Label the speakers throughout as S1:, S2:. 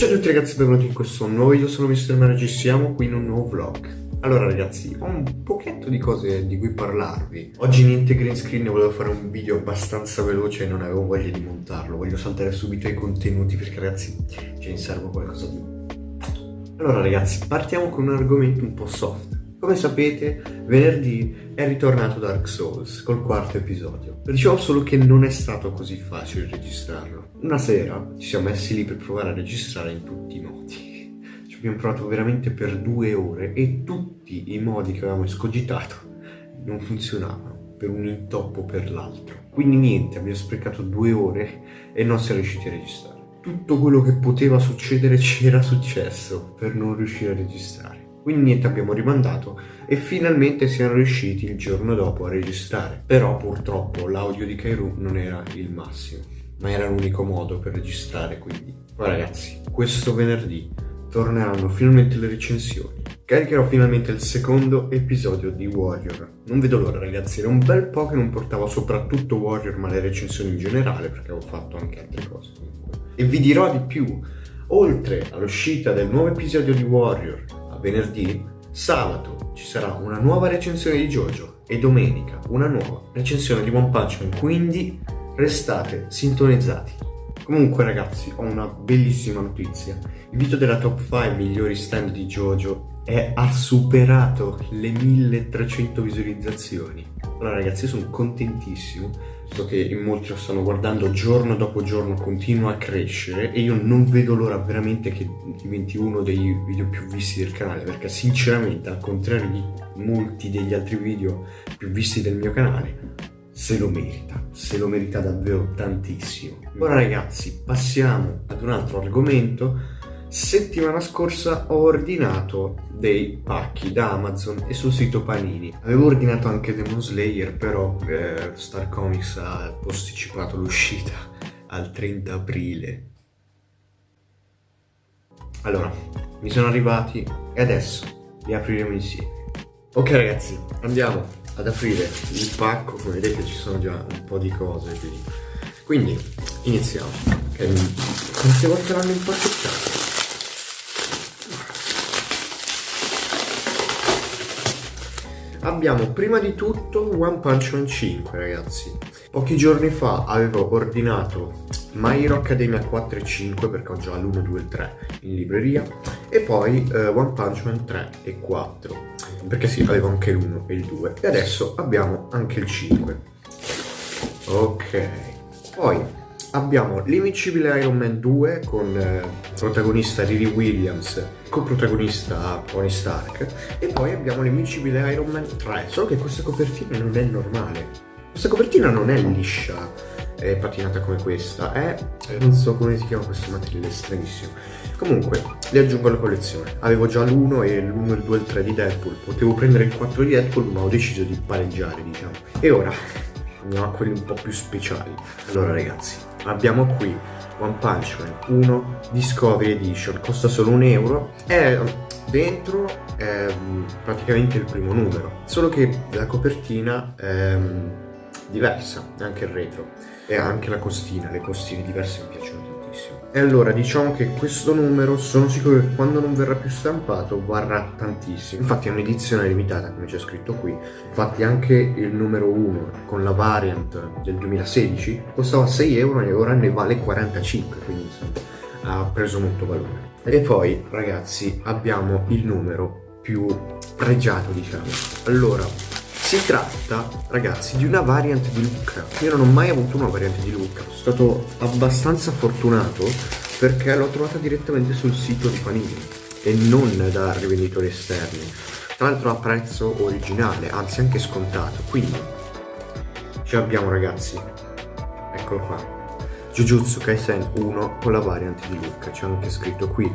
S1: Ciao a tutti ragazzi, benvenuti in questo nuovo video, sono Mr. Manager, siamo qui in un nuovo vlog. Allora ragazzi, ho un pochetto di cose di cui parlarvi. Oggi niente green screen, volevo fare un video abbastanza veloce e non avevo voglia di montarlo. Voglio saltare subito ai contenuti perché ragazzi ce ne serve qualcosa di... Allora ragazzi, partiamo con un argomento un po' soft. Come sapete, venerdì è ritornato Dark Souls col quarto episodio. Dicevo solo che non è stato così facile registrarlo. Una sera ci siamo messi lì per provare a registrare in tutti i modi. Ci abbiamo provato veramente per due ore e tutti i modi che avevamo escogitato non funzionavano per un intoppo per l'altro. Quindi niente, abbiamo sprecato due ore e non siamo riusciti a registrare. Tutto quello che poteva succedere c'era successo per non riuscire a registrare. Quindi niente, abbiamo rimandato e finalmente siamo riusciti il giorno dopo a registrare. Però purtroppo l'audio di Kairu non era il massimo, ma era l'unico modo per registrare, quindi... Ma ragazzi, questo venerdì torneranno finalmente le recensioni. Caricherò finalmente il secondo episodio di Warrior. Non vedo l'ora ragazzi, era un bel po' che non portavo soprattutto Warrior ma le recensioni in generale perché avevo fatto anche altre cose comunque. E vi dirò di più, oltre all'uscita del nuovo episodio di Warrior venerdì, sabato ci sarà una nuova recensione di JoJo e domenica una nuova recensione di One Punch Man, quindi restate sintonizzati. Comunque ragazzi, ho una bellissima notizia. Il video della top 5 migliori stand di JoJo è, ha superato le 1300 visualizzazioni. Allora ragazzi, io sono contentissimo, visto che in molti lo stanno guardando giorno dopo giorno, continua a crescere e io non vedo l'ora veramente che diventi uno dei video più visti del canale, perché sinceramente, al contrario di molti degli altri video più visti del mio canale, se lo merita, se lo merita davvero tantissimo. Ora ragazzi, passiamo ad un altro argomento. Settimana scorsa ho ordinato dei pacchi da Amazon e sul sito Panini. Avevo ordinato anche Demon Slayer, però eh, Star Comics ha posticipato l'uscita al 30 aprile. Allora, mi sono arrivati e adesso li apriremo insieme. Ok ragazzi, andiamo ad aprire il pacco come vedete ci sono già un po' di cose quindi, quindi iniziamo okay. quante volte l'hanno impacchettato abbiamo prima di tutto One Punch Man 5 ragazzi. Pochi giorni fa avevo ordinato My Hero Academia 4 e 5 perché ho già l'1, 2 e 3 in libreria e poi uh, One Punch Man 3 e 4 perché sì, avevo anche l'1 e il 2 e adesso abbiamo anche il 5 ok. Poi abbiamo l'Invincibile Iron Man 2 con eh, protagonista Riri Williams coprotagonista Tony Stark e poi abbiamo l'Invincibile Iron Man 3 solo che questa copertina non è normale. Questa copertina non è liscia è patinata come questa è non so come si chiama questo materiale stranissimo. Comunque li aggiungo alla collezione. Avevo già l'1 e l'1 il 2 e il 3 di Deadpool. Potevo prendere il 4 di Deadpool ma ho deciso di pareggiare diciamo. E ora andiamo a quelli un po' più speciali. Allora ragazzi abbiamo qui One Punch Man 1 Discovery Edition. Costa solo un euro. È dentro è praticamente il primo numero. Solo che la copertina è diversa anche il retro. E anche la costina, le costine diverse mi piacciono. E allora diciamo che questo numero sono sicuro che quando non verrà più stampato varrà tantissimo. Infatti è un'edizione limitata come c'è scritto qui. Infatti anche il numero 1 con la variant del 2016 costava 6 euro e ora ne vale 45, quindi insomma ha preso molto valore. E poi ragazzi abbiamo il numero più pregiato diciamo. Allora si tratta, ragazzi, di una variant di Lucca. Io non ho mai avuto una variante di Lucca. Sono stato abbastanza fortunato perché l'ho trovata direttamente sul sito di Panini e non da rivenditori esterni. Tra l'altro a prezzo originale, anzi anche scontato. Quindi, ci abbiamo ragazzi, eccolo qua. Jujutsu Kaisen 1 con la variant di Lucca. C'è anche scritto qui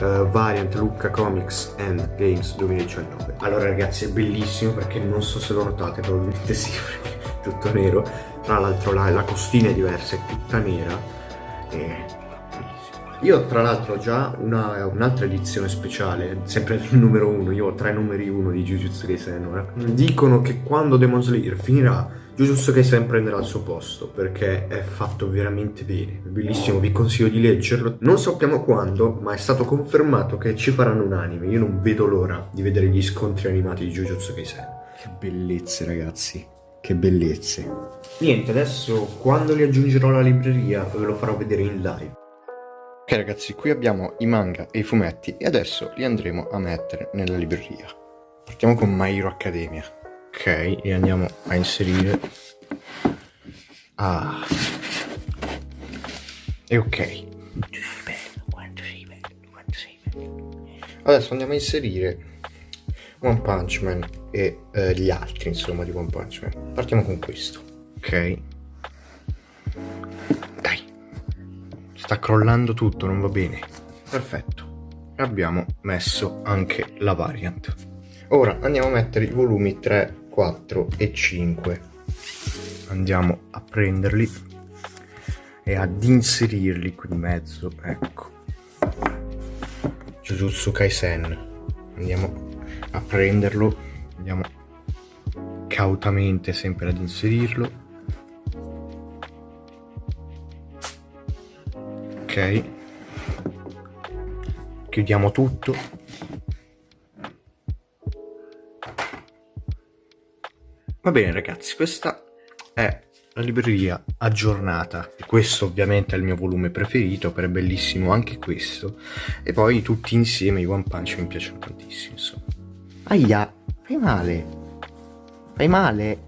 S1: uh, variant Lucca Comics and Games 2019 allora ragazzi è bellissimo perché non so se lo notate probabilmente sì perché è tutto nero tra l'altro la, la, costina è diversa è tutta nera e io tra l'altro ho già un'altra un edizione speciale, sempre il numero 1, io ho tre numeri 1 di Jujutsu Kaisen. Dicono che quando Demon Slayer finirà, Jujutsu Kaisen prenderà il suo posto perché è fatto veramente bene, bellissimo, vi consiglio di leggerlo. Non sappiamo quando, ma è stato confermato che ci faranno un anime. Io non vedo l'ora di vedere gli scontri animati di Jujutsu Kaisen. Che bellezze ragazzi, che bellezze. Niente, adesso quando li aggiungerò alla libreria ve lo farò vedere in live. Ok ragazzi, qui abbiamo i manga e i fumetti e adesso li andremo a mettere nella libreria. Partiamo con My Hero Academia. Ok, e andiamo a inserire... Ah. E ok. Adesso andiamo a inserire One Punch Man e eh, gli altri, insomma, di One Punch Man. Partiamo con questo. Ok. Dai. Sta crollando tutto, non va bene. Perfetto. Abbiamo messo anche la variant. Ora andiamo a mettere i volumi 3, 4 e 5 andiamo a prenderli e ad inserirli qui in mezzo ecco. Jujutsu Kaisen. Andiamo a prenderlo andiamo cautamente sempre ad inserirlo. Ok. Chiudiamo tutto Va bene ragazzi, questa è la libreria aggiornata. Questo ovviamente è il mio volume preferito, però è bellissimo anche questo. E poi tutti insieme i One Punch mi piacciono tantissimo, insomma. Aia, fai male. Fai male.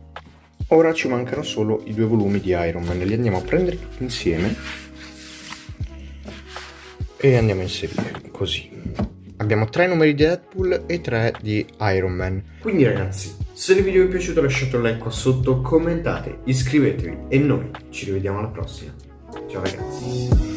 S1: Ora ci mancano solo i due volumi di Iron Man, li andiamo a prendere tutti insieme. E andiamo a inserire, così. Abbiamo tre numeri di Deadpool e tre di Iron Man. Quindi ragazzi, se il video vi è piaciuto lasciate un like qua sotto, commentate, iscrivetevi e noi ci rivediamo alla prossima. Ciao ragazzi.